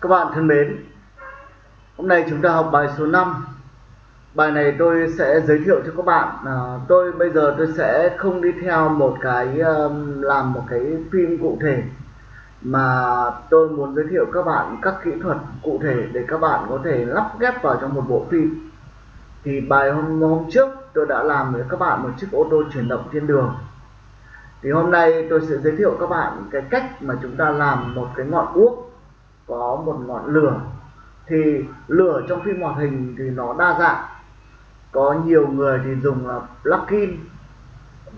Các bạn thân mến, hôm nay chúng ta học bài số 5 Bài này tôi sẽ giới thiệu cho các bạn. À, Tôi bây giờ tôi sẽ không đi theo một cái um, làm một cái phim cụ thể Mà tôi muốn giới thiệu các bạn các kỹ thuật cụ thể để các bạn có thể lắp ghép vào trong một bộ phim. Thì bài hôm, hôm trước tôi đã làm với các bạn một chiếc ô tô chuyển động trên đường. Thì hôm nay tôi sẽ giới thiệu các bạn cái cách mà chúng ta làm một cái ngọn đuốc có một ngọn lửa. Thì lửa trong phim hoạt hình thì nó đa dạng. Có nhiều người thì dùng là plugin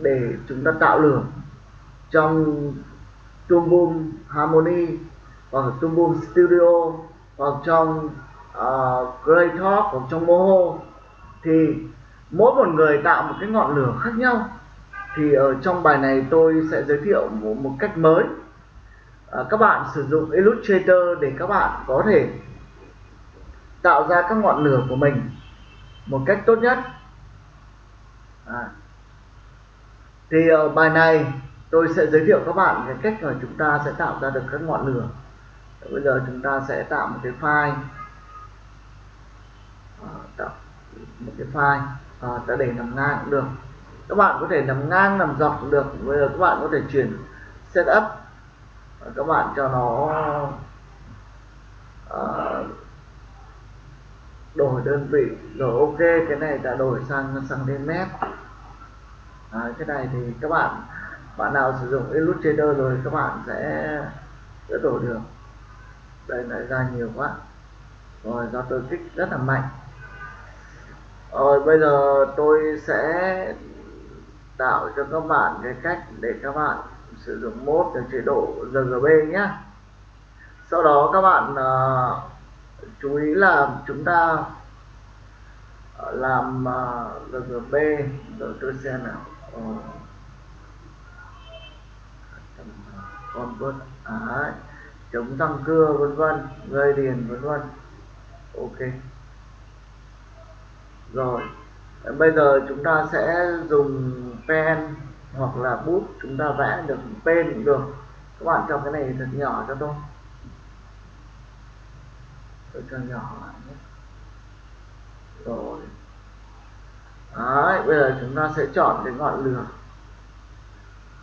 để chúng ta tạo lửa. Trong Toon Boom Harmony hoặc Toon Boom Studio hoặc trong à, uh, Greytalk hoặc trong Moho thì mỗi một người tạo một cái ngọn lửa khác nhau. Thì ở trong bài này tôi sẽ giới thiệu một, một cách mới à, các bạn sử dụng Illustrator để các bạn có thể tạo ra các ngọn lửa của mình một cách tốt nhất. À. thì ở bài này tôi sẽ giới thiệu các bạn cái cách mà chúng ta sẽ tạo ra được các ngọn lửa. Bây giờ chúng ta sẽ tạo một cái file. À, tạo một cái file. À, ta để nằm ngang cũng được. Các bạn có thể nằm ngang nằm dọc cũng được. Bây giờ các bạn có thể chuyển setup các bạn cho nó uh, đổi đơn vị. Rồi ok cái này đã đổi sang sang đến à, cái này thì các bạn bạn nào sử dụng Illustrator rồi các bạn sẽ sẽ đổi được. Đây lại ra nhiều quá. Rồi do tôi kích rất là mạnh. Rồi bây giờ tôi sẽ tạo cho các bạn cái cách để các bạn sử dụng mốt ở chế độ RGB nhé sau đó các bạn uh, chú ý là chúng ta à, làm à, uh, RGB rồi tôi xem nào. Ờ. Uh, convert à, chống răng cưa vân vân. Gây điền vân vân. Ok. Rồi. Bây giờ chúng ta sẽ dùng pen hoặc là bút chúng ta vẽ được tên cũng được. Các bạn cho cái này thật nhỏ cho tôi. Tôi cho nhỏ lại nhé. Rồi. Đấy, bây giờ chúng ta sẽ chọn cái ngọn lửa.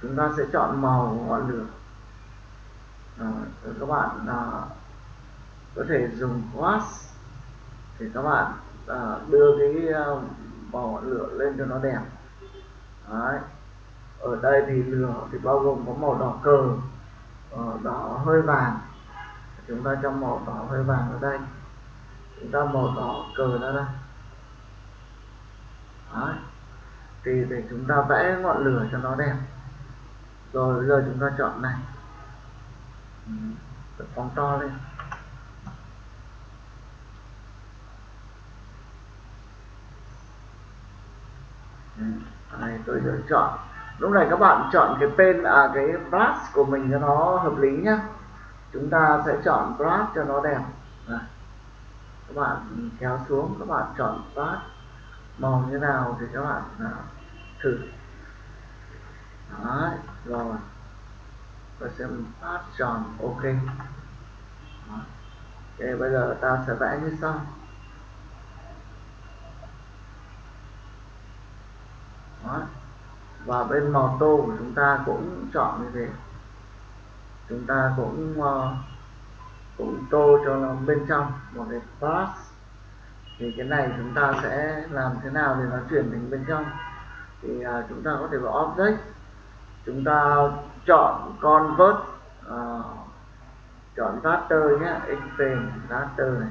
Chúng ta sẽ chọn màu ngọn lửa. Rồi, các bạn à, có thể dùng wash. Thì các bạn à, đưa cái à, màu ngọn lửa lên cho nó đẹp. Đấy ở đây thì lửa thì bao gồm có màu đỏ cờ. Ờ, đỏ hơi vàng. Chúng ta cho màu đỏ hơi vàng ở đây. Chúng ta màu đỏ cờ ra đây. Đấy. thì để chúng ta vẽ ngọn lửa cho nó đẹp. Rồi bây giờ chúng ta chọn này. Ừ, phóng to lên. Ừ, này, tôi sẽ chọn lúc này các bạn chọn cái pen à cái brush của mình cho nó hợp lý nhá. Chúng ta sẽ chọn brush cho nó đẹp. Các bạn kéo xuống các bạn chọn brush. Màu như nào thì các bạn à, thử. Đấy, rồi. Và xem brush tròn ok. Đó. ok bây giờ ta sẽ vẽ như sau. Đó và bên màu tô của chúng ta cũng chọn như thế. Chúng ta cũng uh, cũng tô cho nó bên trong một cái pass thì cái này chúng ta sẽ làm thế nào để nó chuyển đến bên trong? Thì uh, chúng ta có thể vào object. Chúng ta chọn convert uh, chọn raster nhé expand raster này.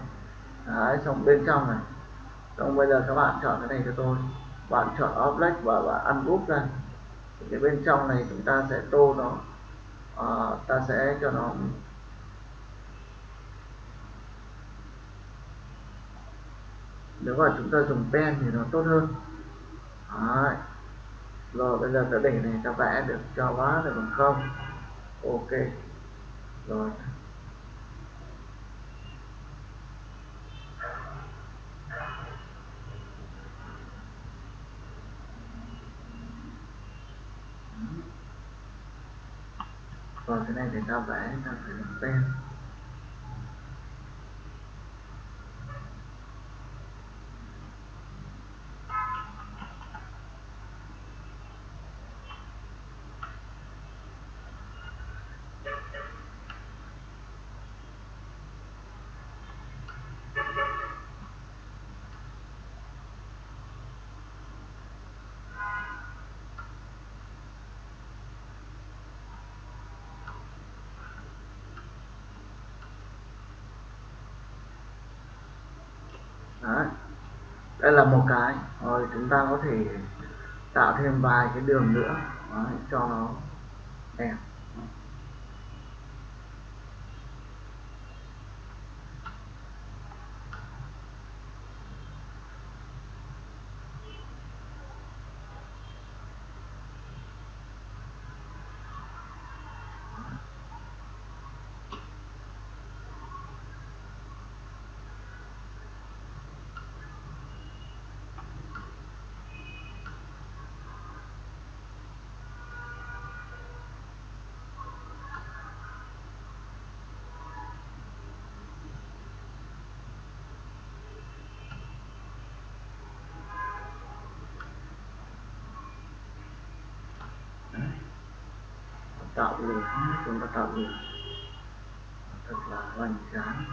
Đấy, xong bên trong này. Xong bây giờ các bạn chọn cái này cho tôi. Bạn chọn object và bạn ungroup ra thì cái bên trong này chúng ta sẽ tô nó à, ta sẽ cho nó nếu mà chúng ta dùng pen thì nó tốt hơn. Đấy. rồi bây giờ cái đỉnh này ta vẽ được cho quá được bằng không. Ok. Rồi. Còn cái này thì ta vẽ ta phải làm pen Đấy đây là một cái. Rồi chúng ta có thể tạo thêm vài cái đường nữa. Đấy, cho nó đẹp. Tạo lửa chúng ta tạo lửa thật là hoành tráng.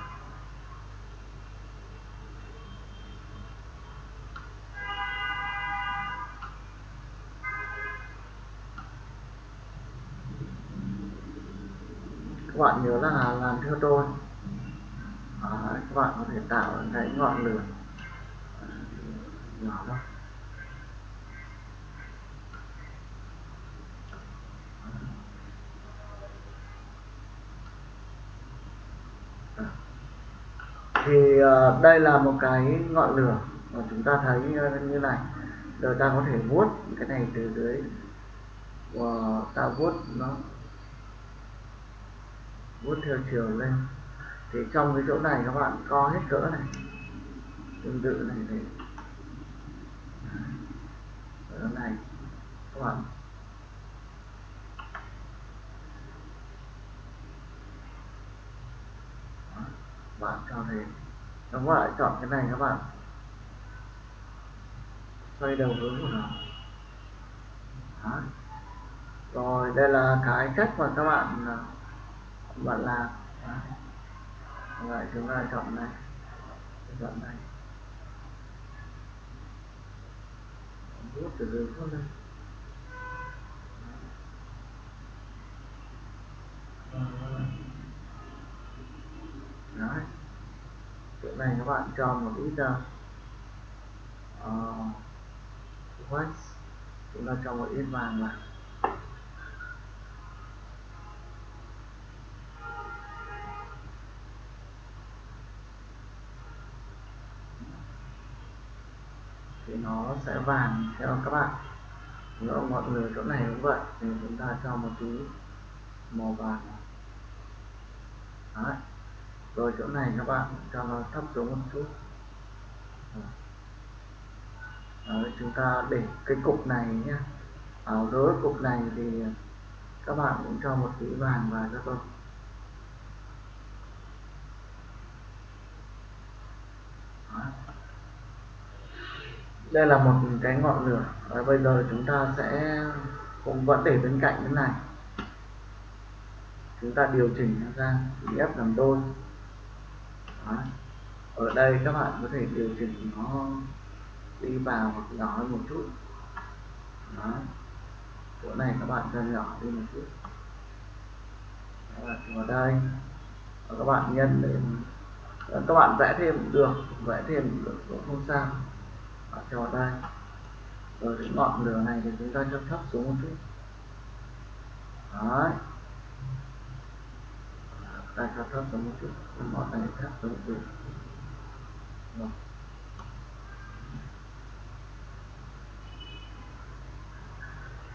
Các bạn nhớ là làm theo tôi. À, các bạn có thể tạo cái ngọn lửa. Ờ, nhỏ thôi Vâng, đây là một cái ngọn lửa mà chúng ta thấy như này. Rồi ta có thể vuốt cái này từ dưới. Và ta vuốt nó. Vuốt theo chiều lên. Thì trong cái chỗ này các bạn co hết cỡ này. Tương tự này thì ở này, các bạn bạn cho thêm các bạn lại chọn cái này các bạn. Xoay đầu hướng của nó Đó. rồi, đây là cái cách mà các bạn bạn làm. Lại chúng ta chọn này. Chọn này. Rút từ dưới xuống đây. Đấy chỗ này các bạn cho một ít ờ, ờ, uh, wax chúng ta cho một ít vàng vào. Thì nó sẽ vàng theo các bạn. Nữa mọi người chỗ này cũng vậy thì chúng ta cho một tí màu vàng Đấy rồi chỗ này các bạn cho nó thấp xuống một chút. Đấy, chúng ta để cái cục này nhé. Ở đối cục này thì các bạn cũng cho một tí vàng vào cho tôi. Đây là một cái ngọn lửa. Và bây giờ chúng ta sẽ cũng vẫn để bên cạnh cái này. Chúng ta điều chỉnh nó ra ép làm đôi đó. ở đây các bạn có thể điều chỉnh nó đi vào hoặc nhỏ hơn một chút. Đó. Chỗ này các bạn cho nhỏ đi một chút. Đó, vào đây. Và các bạn nhân để các bạn vẽ thêm cũng được vẽ thêm được cũng không sao. Và cho vào đây. Rồi cái ngọn lửa này thì chúng ta cho thấp xuống một chút. Đấy tại cho thấp xuống một chút ngọn này thấp xuống một chút rồi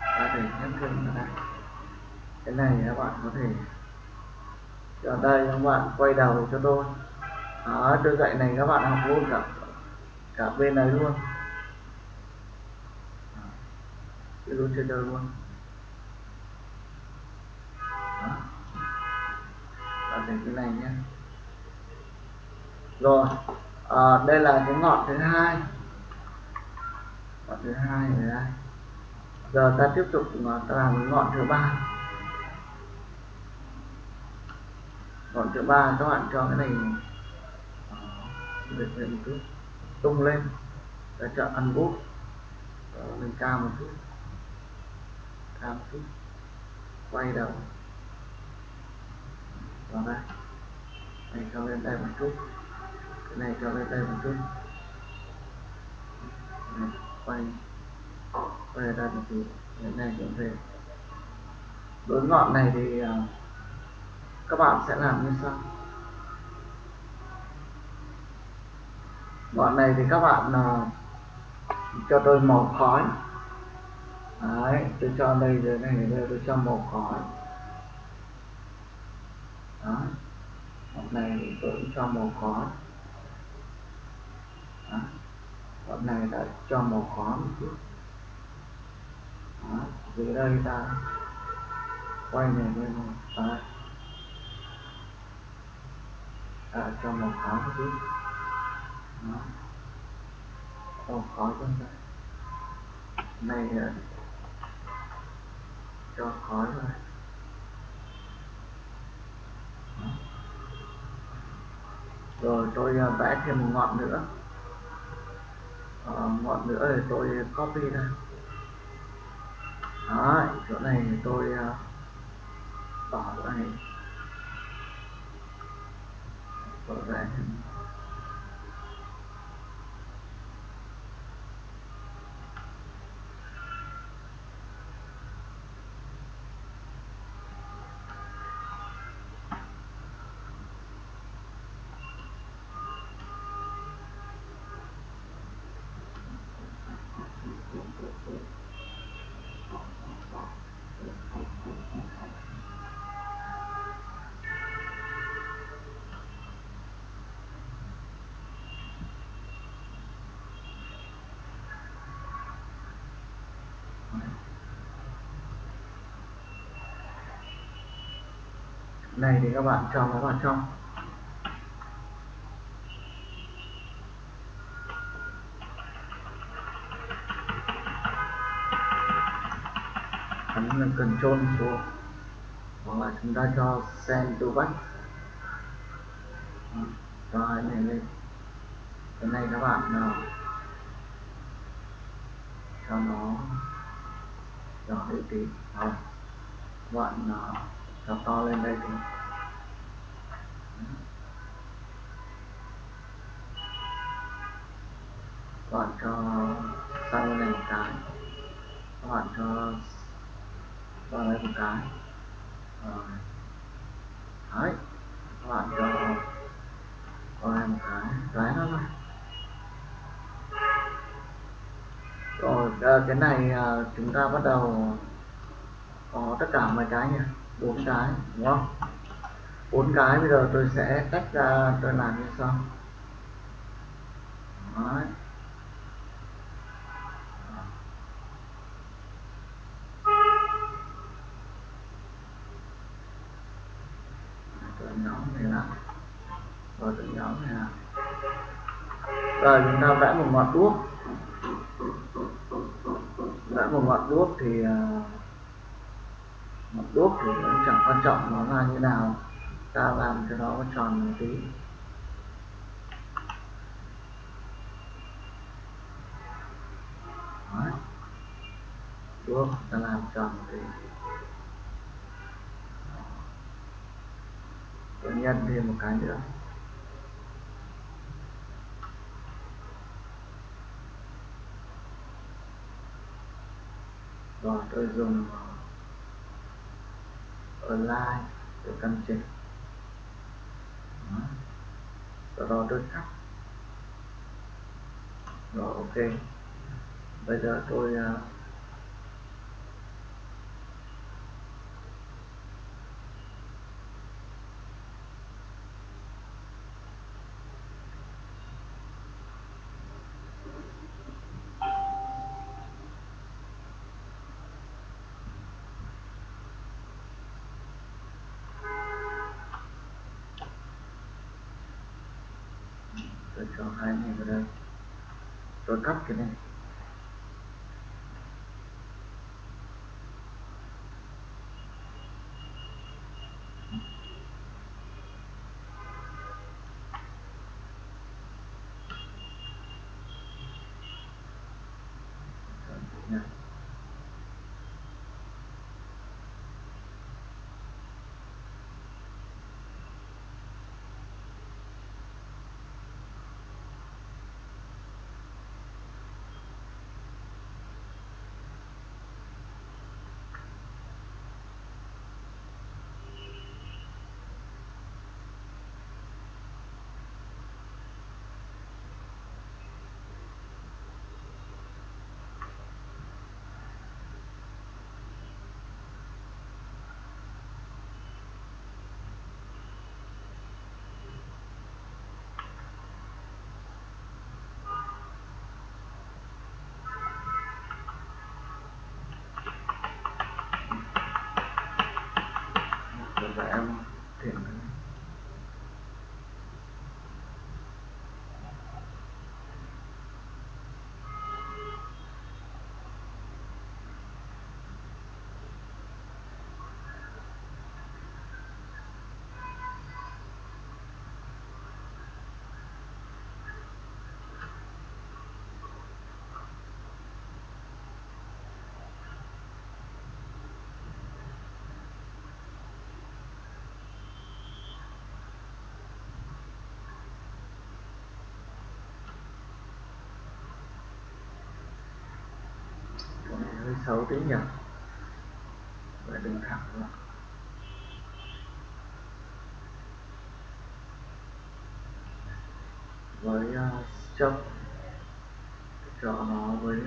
ta thể nhấn thêm vào đây cái này các bạn có thể ở đây các bạn quay đầu cho tôi. Đó, tôi dạy này các bạn học luôn cả cả bên này luôn. Cái luôn trên đời luôn. Cái này nhé rồi à, đây là cái ngọn thứ hai. Ngọn thứ hai ở đây. Giờ ta tiếp tục à, ta làm cái ngọn thứ ba. Ngọn thứ ba các bạn cho cái này được lên một chút tung lên. Ta chọn ăn bút lên à, cao một chút. Cao một chút. Quay đầu vào đây này cho lên đây một chút. Cái này cho lên đây một chút. Này, quay quay ra một tí cái này cũng về đối ngọn này thì uh, các bạn sẽ làm như sau. Ngọn này thì các bạn uh, cho tôi màu khói. Đấy tôi cho đây dưới này đây tôi cho màu khói đó ngọn này tôi cũng cho màu khó, đó. ngọn này đã cho màu khó một chút. Đó. dưới đây ta quay này lên đấy à, cho màu khó một chút. Đó. Màu khó bên đây này cho khói ờ, rồi rồi tôi à, vẽ thêm một ngọn nữa. À, ngọn nữa thì tôi copy ra. Đó chỗ này thì tôi à, bỏ chỗ này tôi vẽ thêm. Này thì các bạn cho nó vào trong ấn là control xuống hoặc là chúng ta cho send to back. Cho cái này lên. Cái này các bạn nào? Cho nó cho đi tí. Rồi các bạn nào? Nó to lên đây thì các bạn cho sang này một cái. Các bạn cho vào đây một cái. Rồi. Đấy. Các bạn cho vào đây một cái. Đấy nó này rồi ờ, cái này ờ, chúng ta bắt đầu có tất cả mấy cái nhỉ? Bốn cái đúng không? Bốn cái bây giờ tôi sẽ tách ra tôi làm như sau. Đấy. tôi nhóm này là, rồi tôi nhóm này là, rồi chúng ta vẽ một ngọn đuốc vẽ một ngọn đuốc thì uh, một đốt thì cũng chẳng quan trọng nó ra như nào. Ta làm cho nó tròn một tí. Đốt đuốc ta làm tròn một tí. Tôi nhân thêm một cái nữa. Rồi, tôi dùng align để căn chỉnh rồi đó tôi cắt rồi ok. Bây giờ tôi uh, tôi cho hai này vào đây. Tôi cắt cái này. là em thiện 6 tiếng nhật. Và đường thẳng luôn với ờ, uh, stroke cho nó với uh,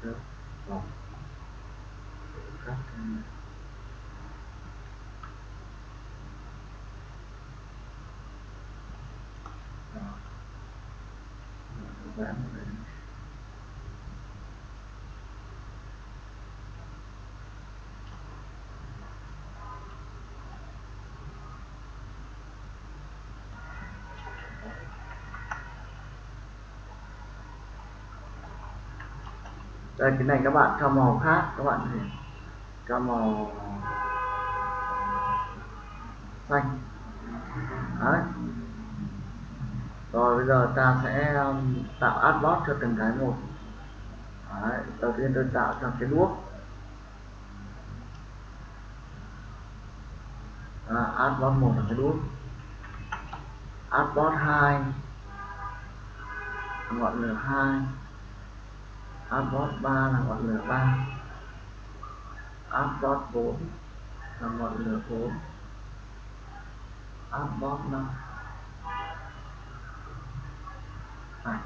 stroke vòng các đây cái này các bạn cho màu khác các bạn thì cho màu xanh. Đấy. Rồi bây giờ ta sẽ um, tạo adbot cho từng cái một. Đấy, đầu tiên tôi tạo cho cái đuốc. À, adbot một là cái đuốc. Adbot hai. Ngọn lửa hai. Abbot 3 là ngọn lửa 3 Abbot 4 là ngọn lửa 4 Abbot 5 à.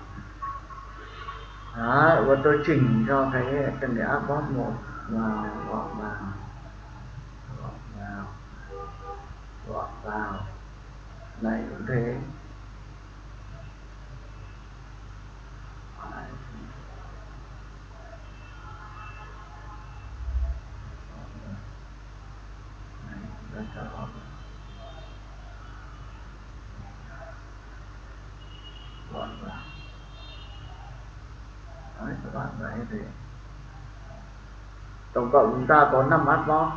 Đó, và tôi chỉnh cho cái từng cái Abbot 1 vào gọn vào. Gọn vào. Gọn vào. Này cũng thế gọn vào đấy các bạn thấy thì tổng cộng chúng ta có 5 adbot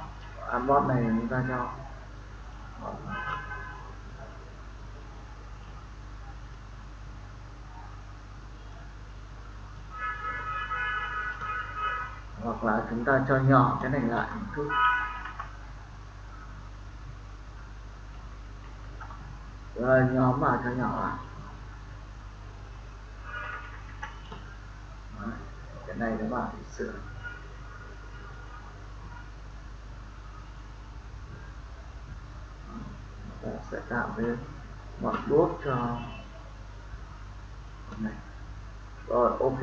adbot này chúng ta cho. Hoặc là chúng ta cho nhỏ cái này lại một chút. Ờ, Rồi nhóm vào cho nhỏ lại. Cái này nó bảo sửa ta sẽ tạo cái ngọn đuốc cho này. Rồi ok.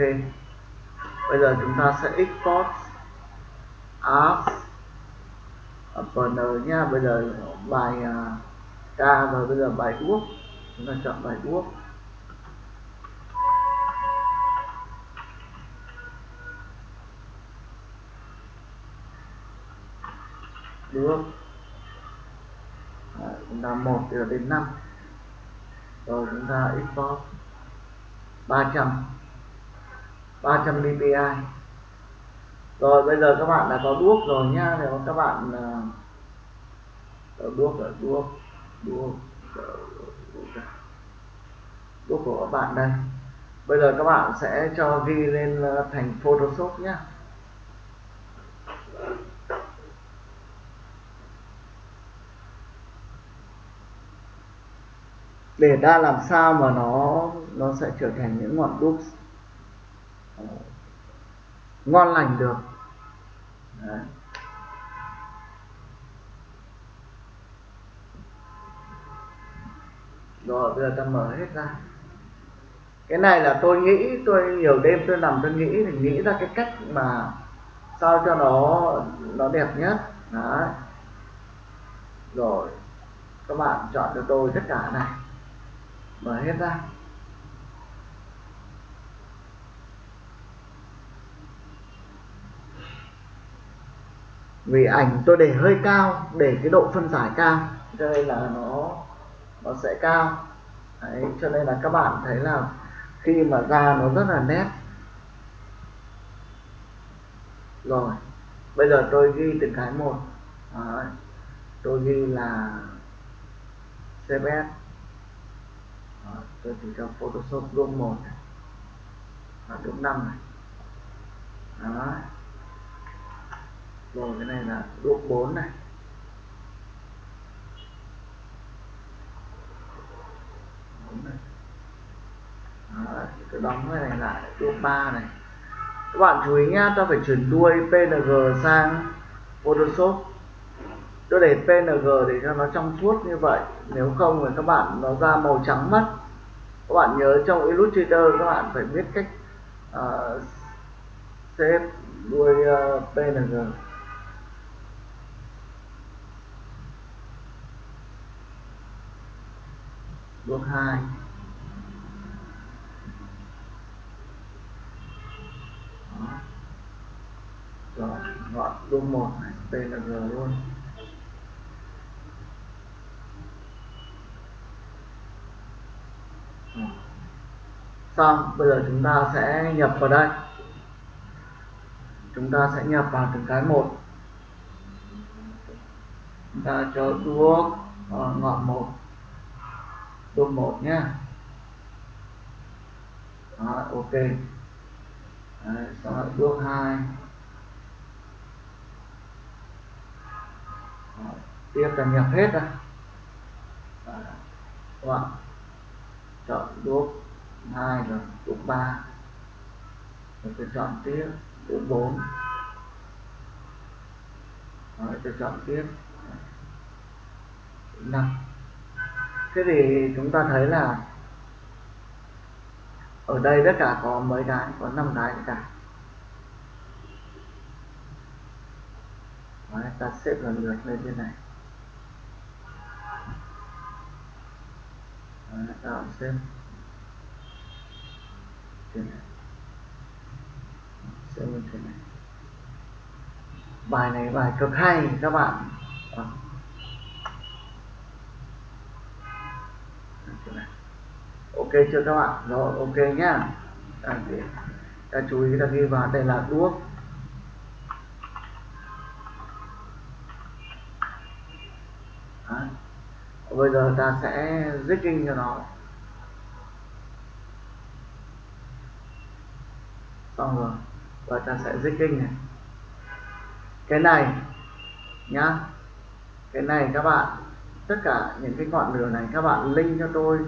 Bây giờ chúng ta sẽ export as burner nha. Bây giờ bài à, uh, k và bây giờ bài đuốc. Chúng ta chọn bài đuốc. Đuốc ta một là đến 5 rồi chúng ta export 300 300 dpi rồi bây giờ các bạn đã có đuốc rồi nhá. Nếu các bạn uh, đuốc ở đuốc đuốc ờ, đuốc của các bạn đây. Bây giờ các bạn sẽ cho ghi lên ờ, thành photoshop nhé để ra làm sao mà nó nó sẽ trở thành những ngọn đuốc ngon lành được Đấy. rồi, bây giờ ta mở hết ra cái này là tôi nghĩ, tôi nhiều đêm tôi nằm tôi nghĩ thì nghĩ ra cái cách mà sao cho nó nó đẹp nhất Đấy. rồi, các bạn chọn cho tôi tất cả này mở hết ra. Vì ảnh tôi để hơi cao để cái độ phân giải cao. Cho nên là nó nó sẽ cao. Đấy, cho nên là các bạn thấy là khi mà ra nó rất là nét. Rồi bây giờ tôi ghi từng cái một. Đấy. tôi ghi là CBS tôi chỉ cho Photoshop room 1 và room 5 này. Đó. Rồi, cái này là room 4 này. Tôi đóng cái này lại đuốc ba này. Các bạn chú ý nhá, ta phải chuyển đuôi png sang photoshop. Tôi để png để cho nó trong suốt như vậy. Nếu không thì các bạn nó ra màu trắng mất các bạn nhớ trong illustrator các bạn phải biết cách uh, xếp đuôi ờ, uh, png bước 2 Đó. rồi gọi bước 1 này png luôn. Xong bây giờ chúng ta sẽ nhập vào đây. Chúng ta sẽ nhập vào từng cái một. Chúng ta cho thuốc ờ, uh, ngọn một. Đuốc một nhé. Đó, ok. Đấy, xong rồi đuốc hai. Tiếp là nhập hết ra các bạn chọn đuốc hai rồi đuốc ba. Rồi tôi chọn tiếp đuốc bốn. Rồi tôi chọn tiếp năm. Thế thì chúng ta thấy là ở đây tất cả có mấy cái? Có năm cái cả. Đấy, ta xếp lần lượt lên trên này. Tạo xem. Thế này. Sẽ như thế này. Bài này bài cực hay các bạn. À. ok chưa các bạn? Rồi ok nhá. À, để ta chú ý là ghi vào đây là đuốc Đấy bây giờ ta sẽ rigging cho nó. Xong rồi và ta sẽ rigging này. Cái này nhá cái này các bạn tất cả những cái ngọn lửa này các bạn link cho tôi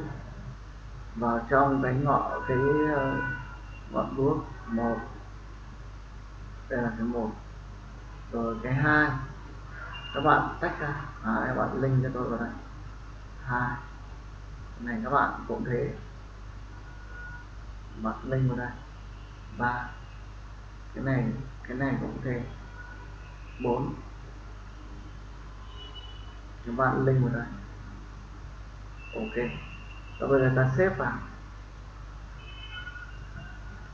vào trong cái ngọn cái ờ, ngọn đuốc một. Đây là cái một. Rồi cái hai. Các bạn tách ra. À, các bạn link cho tôi vào đây hai. Này các bạn cũng thế. Bạn lên vào đây. Ba. Cái này cái này cũng thế. Bốn. Các bạn link vào đây. Ok. Và bây giờ ta xếp vào.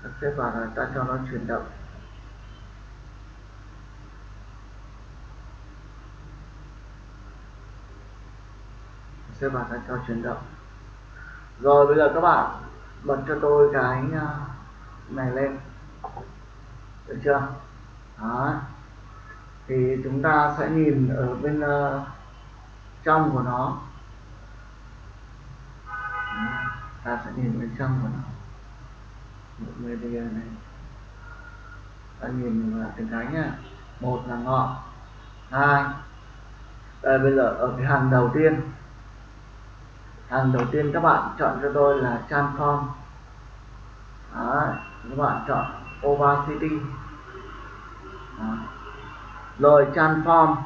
Ta xếp vào rồi ta cho nó chuyển động. Xếp vào ta cho chuyển động. Rồi bây giờ các bạn bật cho tôi cái à, này lên. Được chưa? Đó. Thì chúng ta sẽ nhìn ở bên uh, trong của nó. Ta sẽ nhìn bên trong của nó. Một media này. Ta nhìn vào từng cái nhá. Một là ngọn. Hai. Đây bây giờ ở cái hàng đầu tiên hàng đầu tiên các bạn chọn cho tôi là transform Đó, các bạn chọn opacity Đó. rồi transform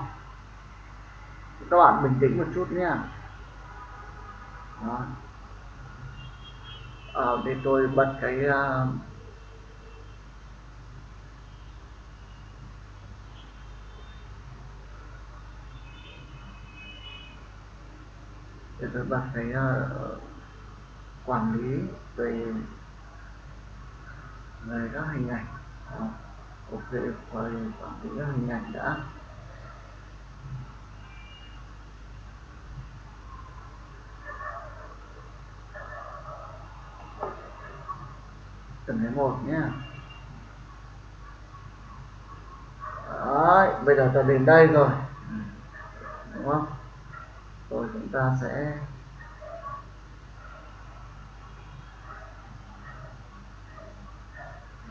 các bạn bình tĩnh một chút nhé. Đó. À, để tôi bật cái uh, để tôi bật cái uh, quản lý về về các hình ảnh. Uh, ok về quản lý các hình ảnh đã. Từng cái một nhé Đấy, bây giờ ta đến đây rồi. Đúng không? Rồi chúng ta sẽ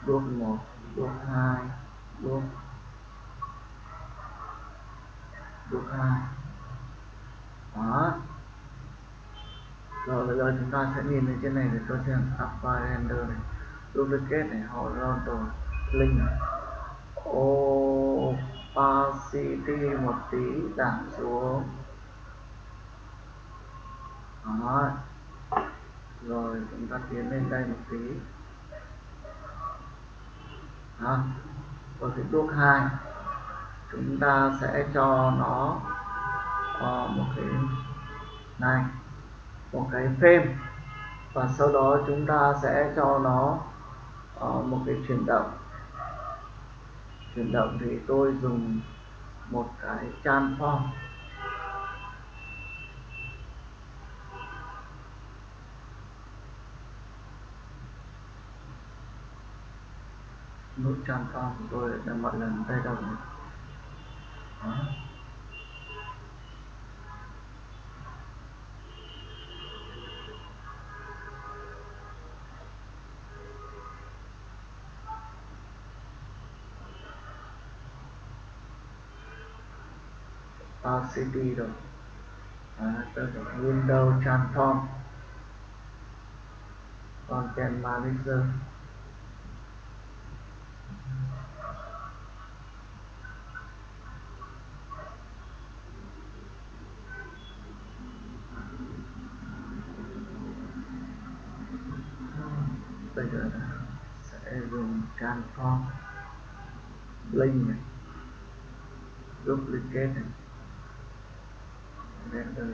đuốc một đuốc hai đuốc đuốc hai. Đó. Rồi, bây giờ chúng ta sẽ nhìn lên trên này để cho xem apply render này. Duplicate này, horizontal link này. Opacity một tí, giảm xuống đó. Rồi chúng ta tiến lên đây một tí. Đó. Ở cái bước hai. Chúng ta sẽ cho nó uh, một cái này một cái frame. Và sau đó chúng ta sẽ cho nó uh, một cái chuyển động. Chuyển động thì tôi dùng một cái transform nút transform của tôi đã mọi lần tay đầu. RCD rồi. À, tôi Windows Transform Content Manager bây giờ sẽ dùng transform link này, duplicate này. Render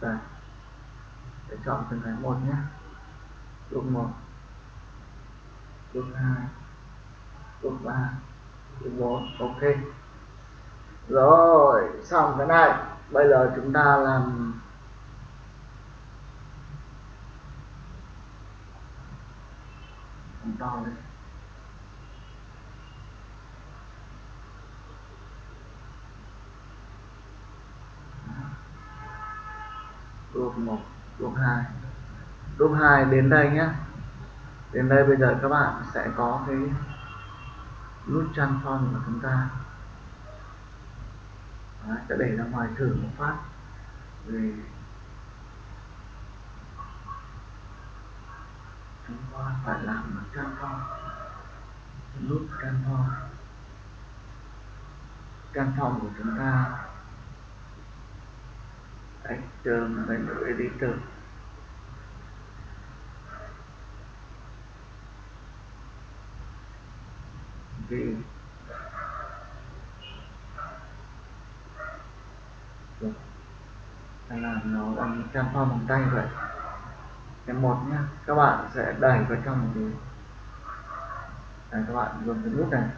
đây. Để chọn từng cái một nhé. Bước một, bước hai, bước ba, bước bốn. Ok. Rồi, xong cái này. Bây giờ chúng ta làm mình to lên đốt một đốt hai. Đốt hai đến đây nhé. Đến đây bây giờ các bạn sẽ có cái nút transform của chúng ta. Đó, sẽ để ra ngoài thử một phát. Rồi. Chúng ta phải làm một transform nút transform transform của chúng ta. External menu editor đi được hay là nó bằng transform bằng tay vậy cái một nhá, các bạn sẽ đẩy vào trong một cái đây, các bạn dùng cái nút này.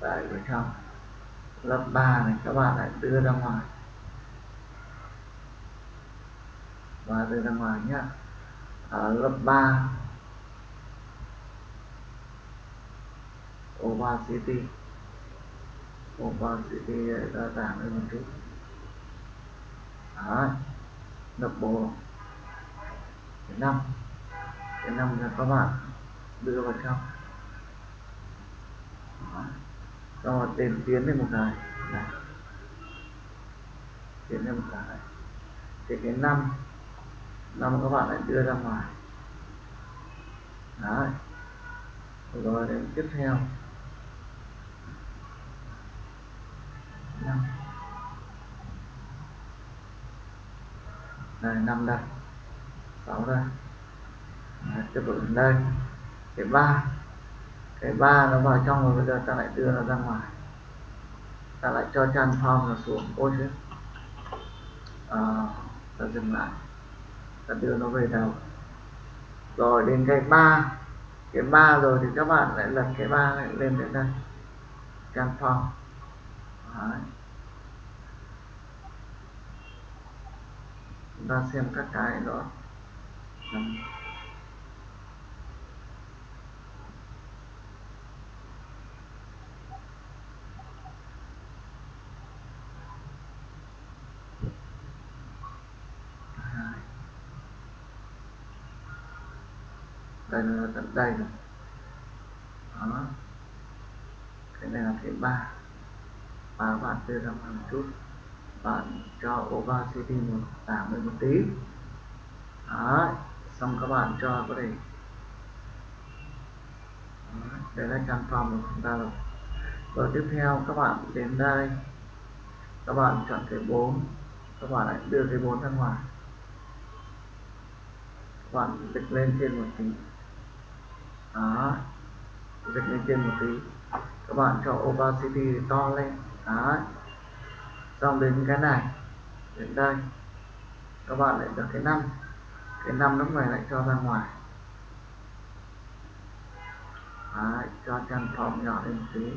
Đẩy vào trong. Lớp 3 này, các bạn lại đưa ra ngoài. Và đưa ra ngoài nhá. Ở lớp 3 opacity. Opacity đã giảm lên một chút. Đấy. đập bộ cái năm cái năm là các bạn. Đưa vào trong Đấy. rồi đến tiến lên một cái này. Tiến lên một cái thì cái năm năm các bạn lại đưa ra ngoài. Đấy. Rồi, đến tiếp theo. Năm. Đây năm đây. 6 đây Đấy, tiếp tục đến đây. Cái ba. Cái ba nó vào trong rồi bây giờ ta lại đưa nó ra ngoài. Ta lại cho transform nó xuống. Ôi chứ à, ta dừng lại. Ta đưa nó về đầu. Rồi đến cái ba. Cái ba rồi thì các bạn lại lật cái ba lại lên đến đây. Transform Đấy. chúng ta xem các cái đó đây là tận đây rồi. Đó. Cái này là cái ba. Và bạn đưa ra một chút. Bạn cho opacity một giảm lên một tí. Đấy xong các bạn cho có thể đây là phòng của chúng ta rồi. Và tiếp theo, các bạn đến đây. Các bạn chọn cái 4 các bạn lại đưa cái 4 ra ngoài. Các bạn dịch lên trên một tí. Đó, dịch lên trên một tí. Các bạn cho opacity to lên. Đó. Xong đến cái này, đến đây. Các bạn lại được cái năm cái năm lúc này lại cho ra ngoài Đấy, cho chân phòng nhỏ lên một tí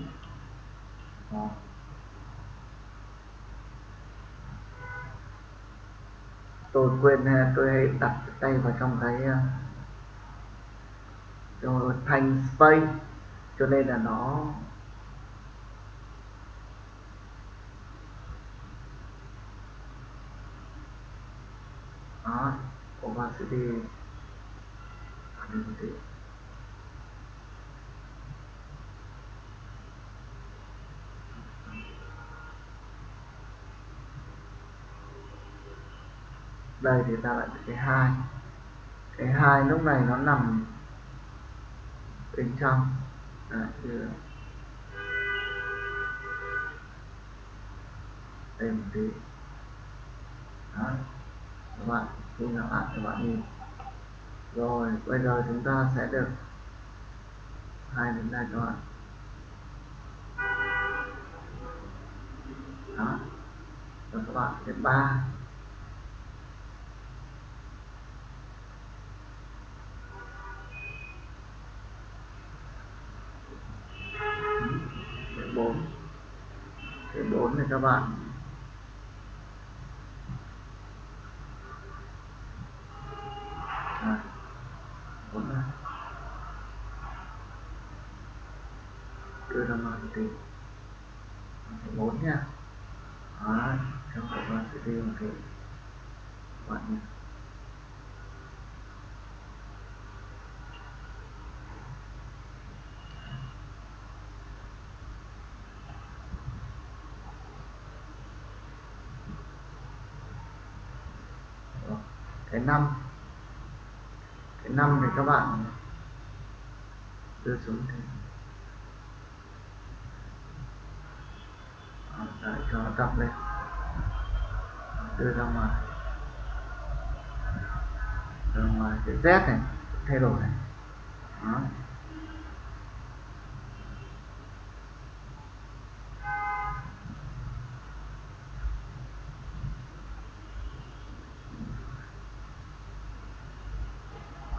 Đó. tôi quên à, tôi hay đặt tay vào trong cái à, trong thanh space cho nên là nó đó Ừ. đây thì ta lại cái hai. Cái hai lúc này nó nằm bên trong. Đấy, như đây một tí. Đó. các bạn khi nào lại các bạn nhìn rồi, bây giờ chúng ta sẽ được hai đến đây các bạn. Đó. Rồi các bạn đến ba. Bốn. Cái bốn này các bạn bốn này đưa ra bốn nha. Đó, trong các bạn sẽ đi một cái bạn nha cái năm. Cái năm thì các bạn đưa xuống thế Đấy, cho nó tập lên. Đưa ra ngoài. Ra ngoài cái Z này, thay đổi này. Đó.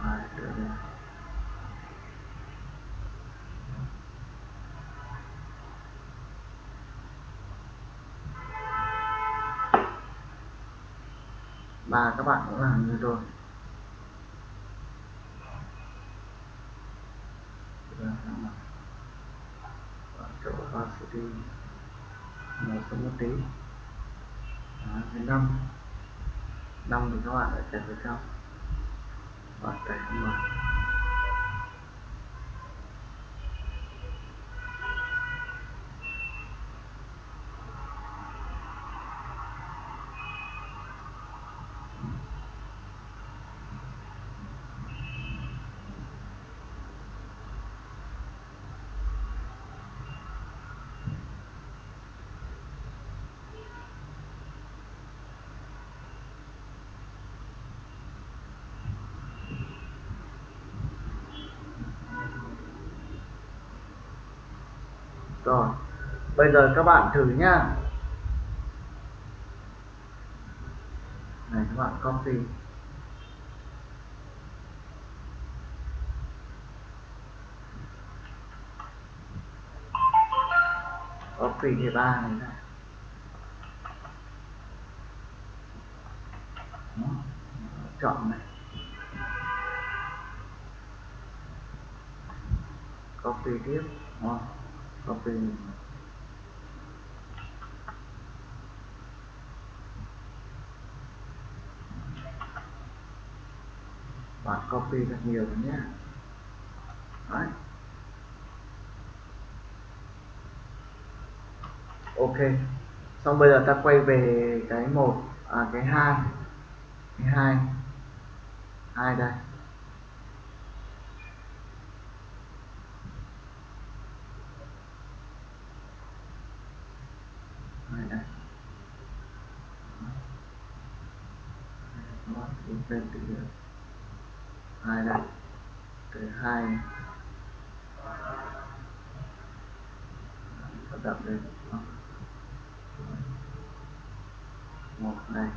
Đấy, đưa lên và các bạn cũng làm như tôi. Chỗ opacity nó sẽ một tí. Đó, đến năm. Năm thì các bạn đã chạy vào trong và chạy không vào rồi bây giờ các bạn thử nhá này, các bạn copy copy thì ba này ra Đó. chọn này copy tiếp Đó. copy bạn copy thật nhiều rồi nhé đấy ok xong bây giờ ta quay về cái một à cái hai cái hai hai đây hai đây nó lên hai đây. Từ hai. Đặt lên. Một này.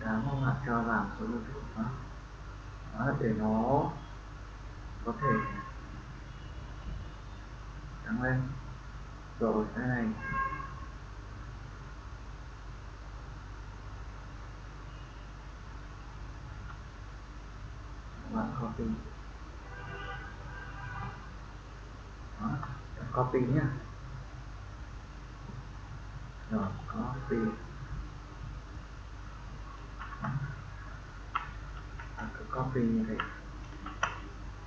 Tám không hạn cho vào số lượng đó. đó, để nó có thể tăng lên. Rồi, cái này bạn copy đó copy nhá. Rồi copy cứ copy như thế.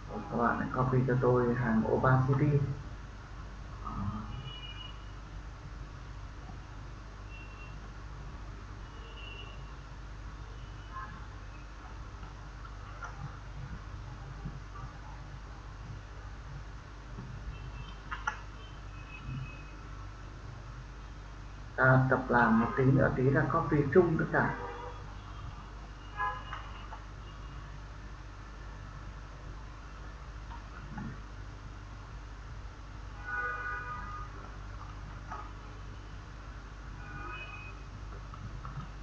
Rồi các bạn hãy copy cho tôi hàng opacity ta tập làm một tí nữa, tí là copy chung tất cả.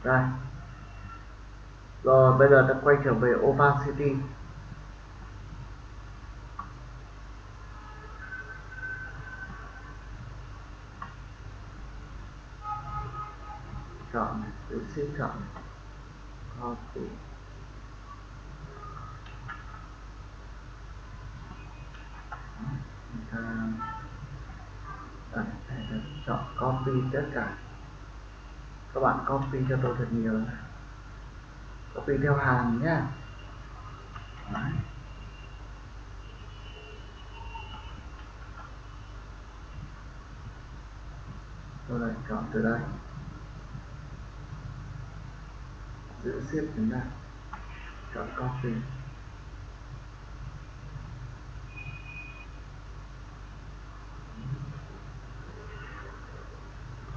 Đây. Rồi, bây giờ ta quay trở về opacity chọn tự cộng chọn copy ta đây, chọn copy tất cả. Các bạn copy cho tôi thật nhiều copy theo hàng nhé tôi lại chọn từ đây. Giữ xếp chúng ta chọn copy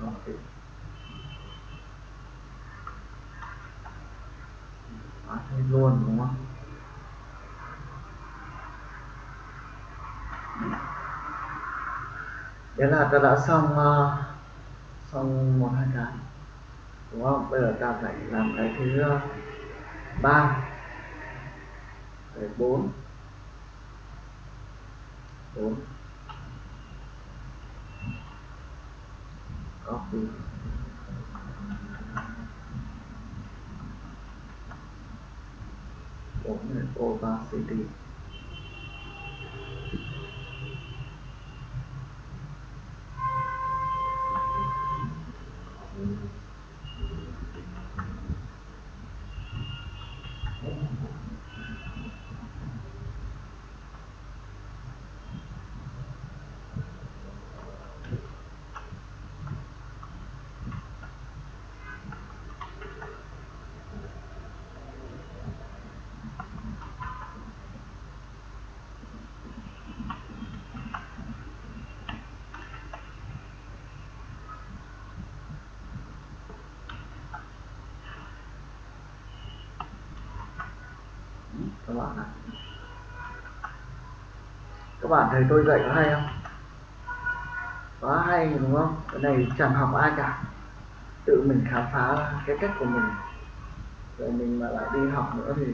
copy Đó, thế luôn đúng không? Thế là ta đã xong uh, xong một hai cái đúng không? Bây giờ ta phải làm cái thứ ờ, ba, cái bốn bốn. Copy bốn là opacity các bạn ạ các bạn thấy tôi dạy có hay không? Quá hay đúng không? Cái này chẳng học ai cả. Tự mình khám phá cái cách của mình. Rồi mình mà lại đi học nữa thì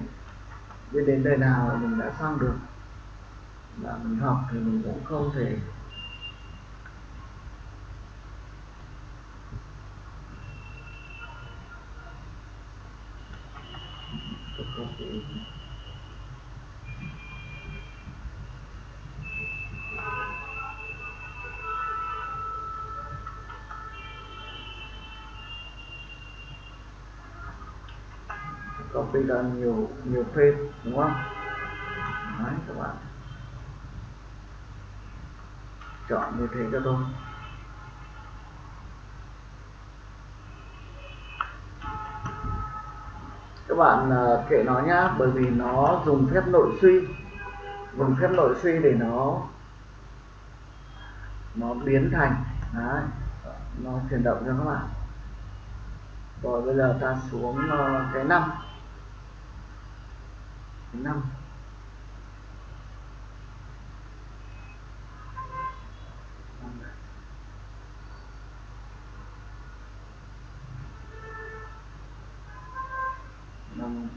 biết đến đời nào mình đã xong được. Mà mình học thì mình cũng không thể bây giờ nhiều nhiều phê đúng không? Đấy, các bạn. Chọn như thế cho tôi. Các bạn à, kệ nó nhá bởi vì nó dùng phép nội suy. Dùng phép nội suy để nó nó biến thành đấy, nó chuyển động cho các bạn. Rồi bây giờ ta xuống ờ, cái năm năm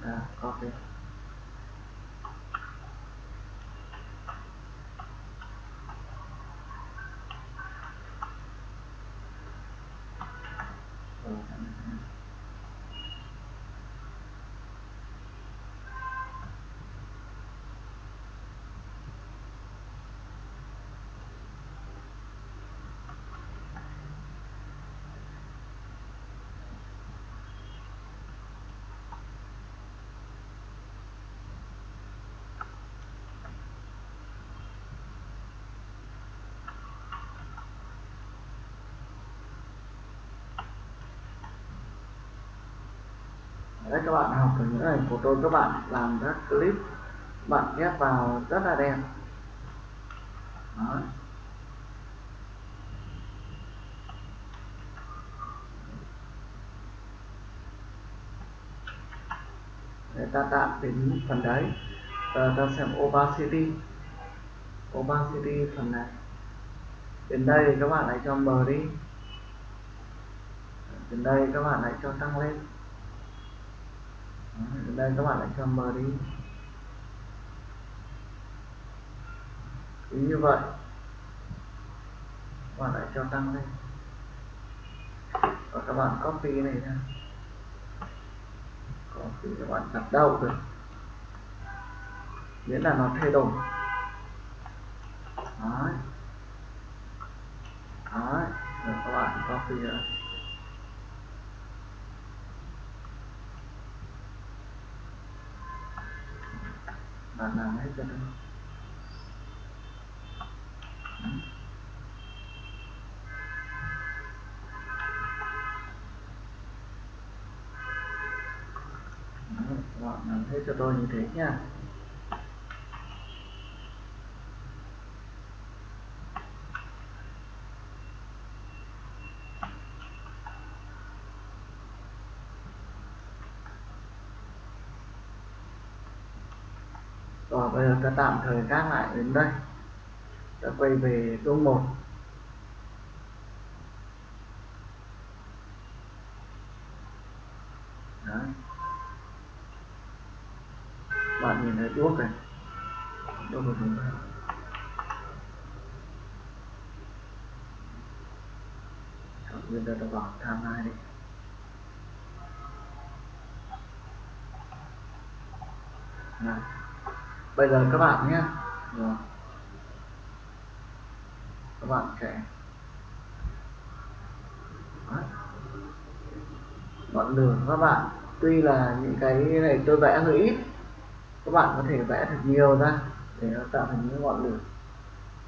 ta copy đấy, các bạn học từ những ảnh của tôi, các bạn làm các clip, bạn ghép vào rất là đẹp. Đó. để ta tạm đến phần đấy. Giờ ta xem opacity. Opacity phần này. Đến đây các bạn hãy cho mờ đi. Đến đây các bạn hãy cho tăng lên đến đây các bạn lại cho mờ đi. Ý như vậy. Các bạn lại cho tăng lên. Và các bạn copy này ra copy các bạn đặt đâu được. Miễn là nó thay đổi. Đấy. Đấy. Rồi các bạn copy ra bạn làm hết cho tôi các làm hết cho tôi như thế nha. Ta tạm thời gác lại đến đây. Ta quay về câu 1 Đấy. bạn nhìn thấy đuốc này. Đuốc của chúng ta chọn nguyên ta vào tham hai đi. Đấy bây giờ các bạn nhé. Các bạn sẽ ngọn lửa các bạn tuy là những cái này tôi vẽ hơi ít các bạn có thể vẽ thật nhiều ra để nó tạo thành những ngọn lửa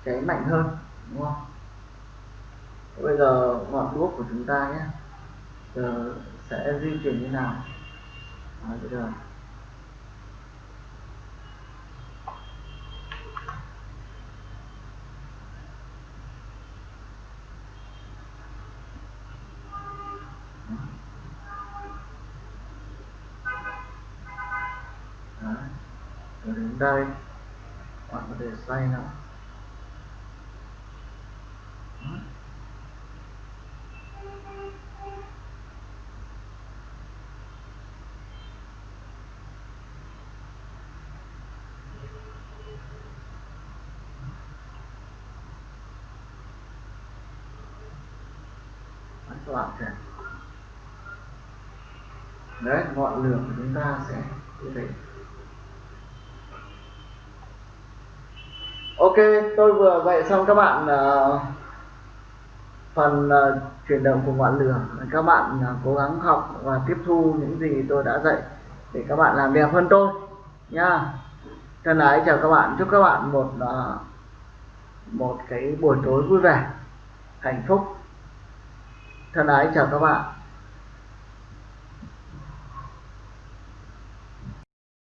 cháy mạnh hơn đúng không? Bây giờ ngọn đuốc của chúng ta nhé. Giờ sẽ di chuyển như nào? À, bây giờ Đấy. Rồi đến đây. Bạn có thể xoay nó, các bạn sẽ đấy ngọn lửa của chúng ta sẽ như thế ok tôi vừa dạy xong các bạn uh, phần uh, chuyển động của ngọn lửa. Các bạn uh, cố gắng học và tiếp thu những gì tôi đã dạy để các bạn làm đẹp hơn tôi nha thân ái chào các bạn. Chúc các bạn một uh, một cái buổi tối vui vẻ hạnh phúc. Thân ái chào các bạn.